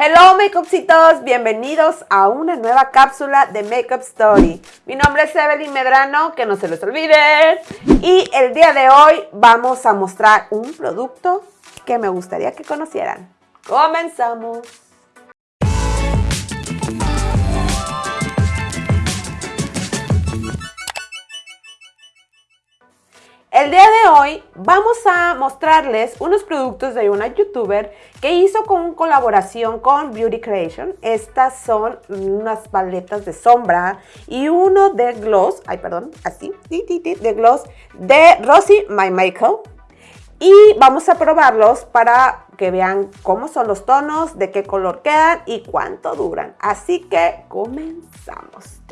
Hello Makeupcitos, bienvenidos a una nueva cápsula de Makeup Story. Mi nombre es Evelyn Medrano, que no se les olvide. Y el día de hoy vamos a mostrar un producto que me gustaría que conocieran. ¡Comenzamos! El día de hoy vamos a mostrarles unos productos de una youtuber que hizo con colaboración con Beauty Creation. Estas son unas paletas de sombra y uno de gloss, ay perdón, así, de gloss de Rosie My Makeup. Y vamos a probarlos para que vean cómo son los tonos, de qué color quedan y cuánto duran. Así que comenzamos.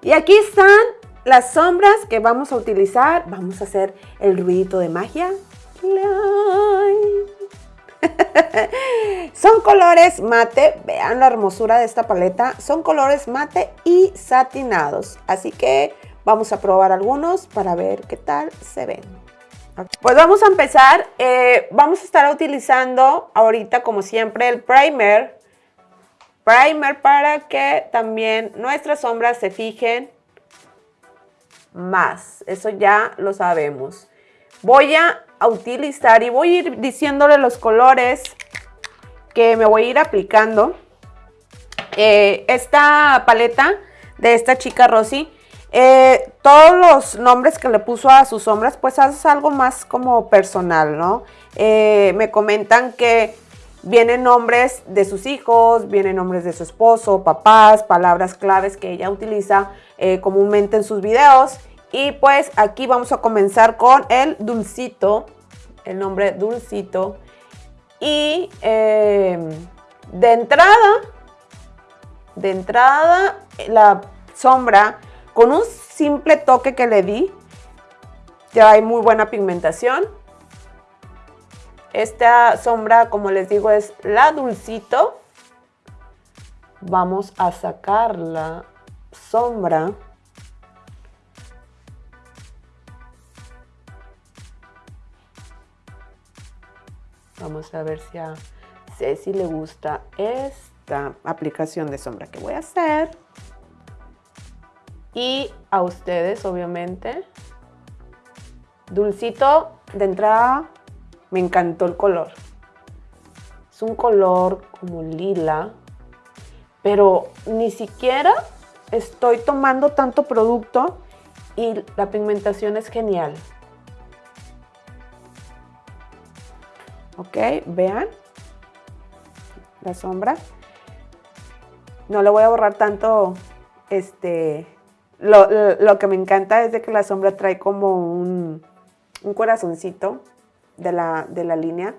Y aquí están las sombras que vamos a utilizar, vamos a hacer el ruidito de magia. Son colores mate, vean la hermosura de esta paleta. Son colores mate y satinados. Así que vamos a probar algunos para ver qué tal se ven. Pues vamos a empezar. Eh, vamos a estar utilizando ahorita como siempre el primer. Primer para que también nuestras sombras se fijen más. Eso ya lo sabemos. Voy a utilizar y voy a ir diciéndole los colores que me voy a ir aplicando. Eh, esta paleta de esta chica Rosy, eh, todos los nombres que le puso a sus sombras, pues es algo más como personal, ¿no? Eh, me comentan que vienen nombres de sus hijos, vienen nombres de su esposo, papás, palabras claves que ella utiliza comúnmente en sus videos y pues aquí vamos a comenzar con el dulcito, el nombre dulcito. Y em, de entrada, de entrada, la sombra, con un simple toque que le di, ya hay muy buena pigmentación. Esta sombra, como les digo, es la dulcito. Vamos a sacar la sombra. Vamos a ver si a Ceci le gusta esta aplicación de sombra que voy a hacer. Y a ustedes, obviamente. Dulcito, de entrada, me encantó el color. Es un color como lila, pero ni siquiera estoy tomando tanto producto y la pigmentación es genial. ¿ok? Vean la sombra. No le voy a borrar tanto, este, lo, que me encanta es de que la sombra trae como un, corazoncito de la, de la línea.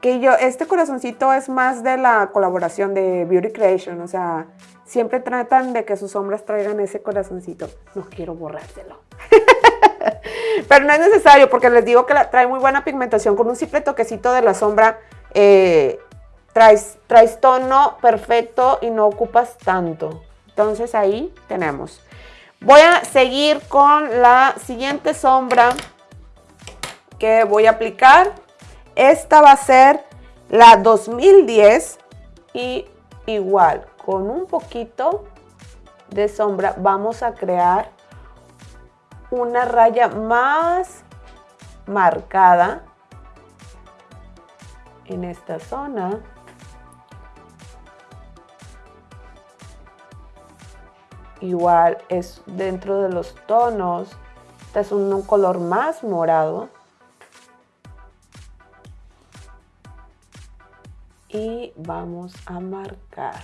Que yo, este corazoncito es más de la colaboración de Beauty Creation, o sea, siempre tratan de que sus sombras traigan ese corazoncito. No quiero borrárselo. Pero no es necesario porque les digo que trae muy buena pigmentación. Con un simple toquecito de la sombra eh, traes, traes tono perfecto y no ocupas tanto. Entonces ahí tenemos. Voy a seguir con la siguiente sombra que voy a aplicar. Esta va a ser la 2010 y igual con un poquito de sombra vamos a crear una raya más marcada en esta zona. Igual es dentro de los tonos. Este es un, color más morado. Y vamos a marcar.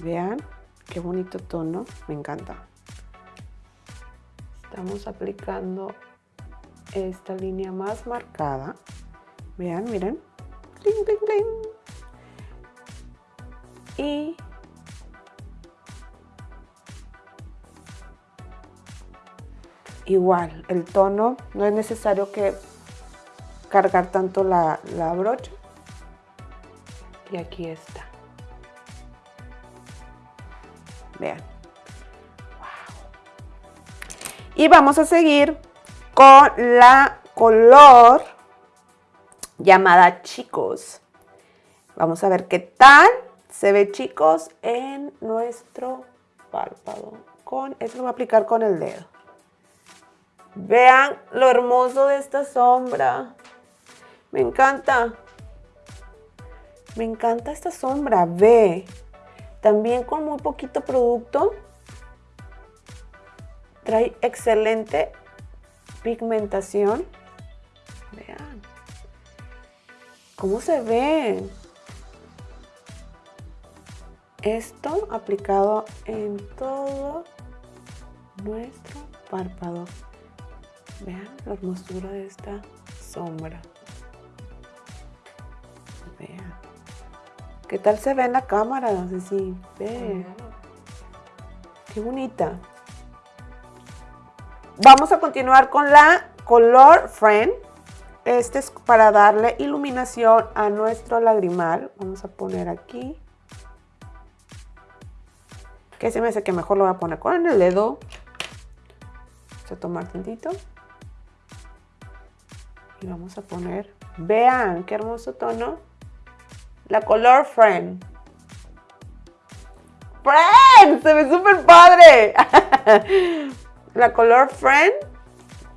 Vean. Qué bonito tono, me encanta. Estamos aplicando esta línea más marcada. Vean, miren. Y igual, el tono, no es necesario que cargar tanto la, brocha. Y aquí está. Vean. Y vamos a seguir con la color llamada Chicos. Vamos a ver qué tal se ve, chicos, en nuestro párpado. Con, esto lo voy a aplicar con el dedo. Vean lo hermoso de esta sombra. Me encanta. Me encanta esta sombra. Ve. También con muy poquito producto. Trae excelente pigmentación. Vean. ¿Cómo se ve? Esto aplicado en todo nuestro párpado. Vean la hermosura de esta sombra. ¿Qué tal se ve en la cámara? No sé si ve. Qué bonita. Vamos a continuar con la Color Friend. Este es para darle iluminación a nuestro lagrimal. Vamos a poner aquí. Que se me hace que mejor lo voy a poner con el dedo. Vamos a tomar tantito. Y vamos a poner, vean qué hermoso tono. La Color Friend. ¡Friend! Se ve súper padre. La Color Friend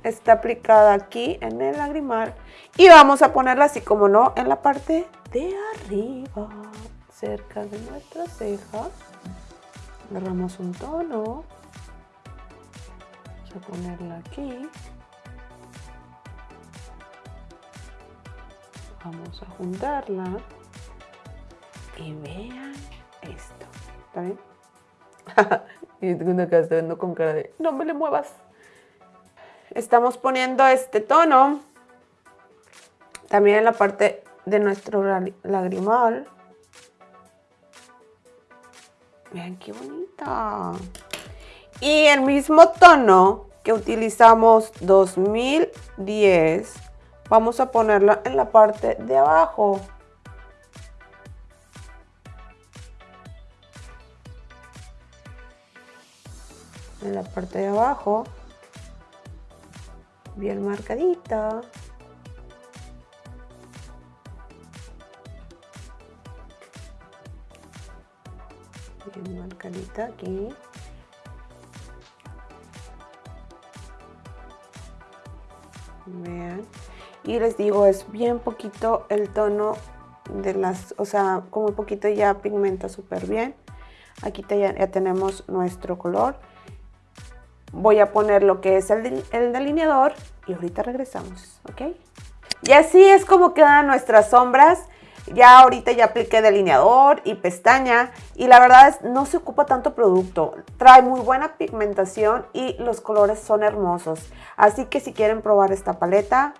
está aplicada aquí en el lagrimal. Y vamos a ponerla así como no en la parte de arriba, cerca de nuestra ceja. Agarramos un tono. Vamos a ponerla aquí. Vamos a juntarla. Y vean esto. ¿Está bien? y tengo acá estoy viendo con cara de no me le muevas. Estamos poniendo este tono también en la parte de nuestro lagrimal. Vean qué bonita. Y el mismo tono que utilizamos 2010, vamos a ponerlo en la parte de abajo. En la parte de abajo. Bien marcadita. bien marcadita aquí vean y les digo es bien poquito el tono de las o sea como un poquito ya pigmenta súper bien aquí ya, ya, tenemos nuestro color voy a poner lo que es el, el delineador y ahorita regresamos ok y así es como quedan nuestras sombras ya ahorita ya apliqué delineador y pestaña y la verdad es no se ocupa tanto producto. Trae muy buena pigmentación y los colores son hermosos. Así que si quieren probar esta paleta,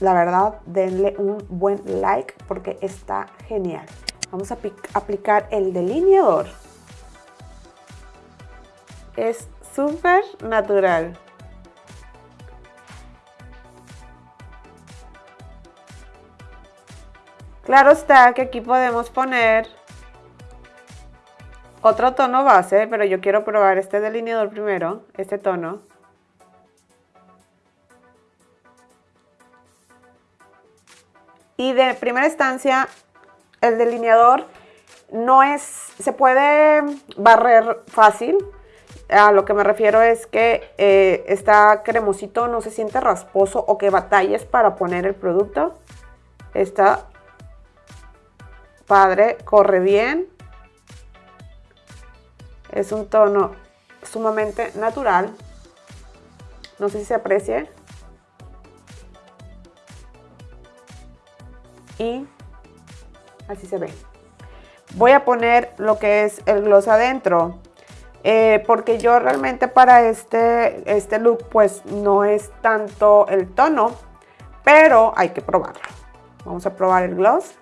la verdad denle un buen like porque está genial. Vamos a aplicar el delineador. Es súper natural. Claro está que aquí podemos poner otro tono base, pero yo quiero probar este delineador primero, este tono. Y de primera instancia, el delineador no es, se puede barrer fácil. A lo que me refiero es que eh, está cremosito, no se siente rasposo o que batalles para poner el producto. Está padre, corre bien. Es un tono sumamente natural. No sé si se aprecie. Y así se ve. Voy a poner lo que es el gloss adentro. Eh, porque yo realmente para este, este look pues no es tanto el tono. Pero hay que probarlo. Vamos a probar el gloss.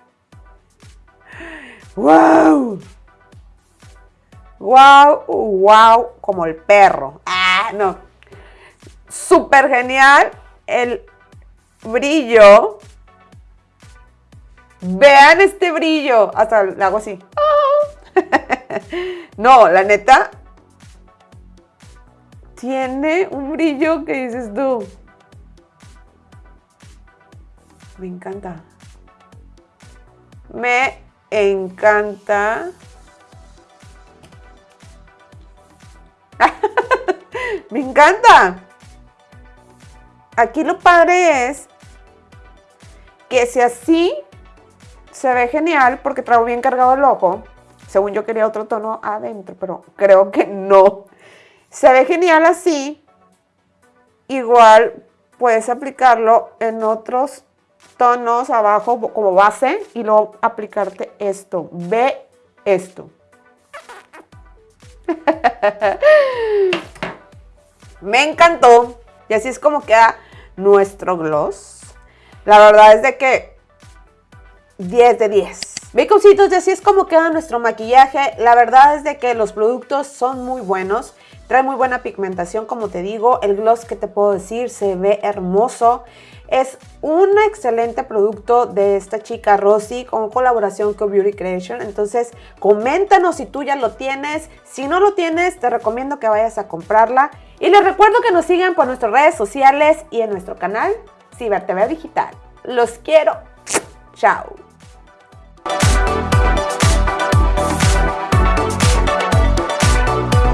¡Wow! ¡Wow! ¡Wow! Como el perro. ¡Ah! No. Súper genial. El brillo. Vean este brillo. Hasta lo hago así. no, la neta. Tiene un brillo que dices tú. Me encanta. Me encanta. Me encanta. Aquí lo padre es que si así se ve genial porque traigo bien cargado el ojo. Según yo quería otro tono adentro, pero creo que no. Se ve genial así. Igual puedes aplicarlo en otros tonos abajo como base y luego aplicarte esto. Ve esto. Me encantó. Y así es como queda nuestro gloss. La verdad es de que 10 de 10. Baconcitos, y así es como queda nuestro maquillaje. La verdad es de que los productos son muy buenos. Trae muy buena pigmentación, como te digo. El gloss que te puedo decir se ve hermoso. Es un excelente producto de esta chica Rosy con colaboración con Beauty Creation. Entonces, coméntanos si tú ya lo tienes. Si no lo tienes, te recomiendo que vayas a comprarla. Y les recuerdo que nos sigan por nuestras redes sociales y en nuestro canal Ciber TV Digital. Los quiero. Chao.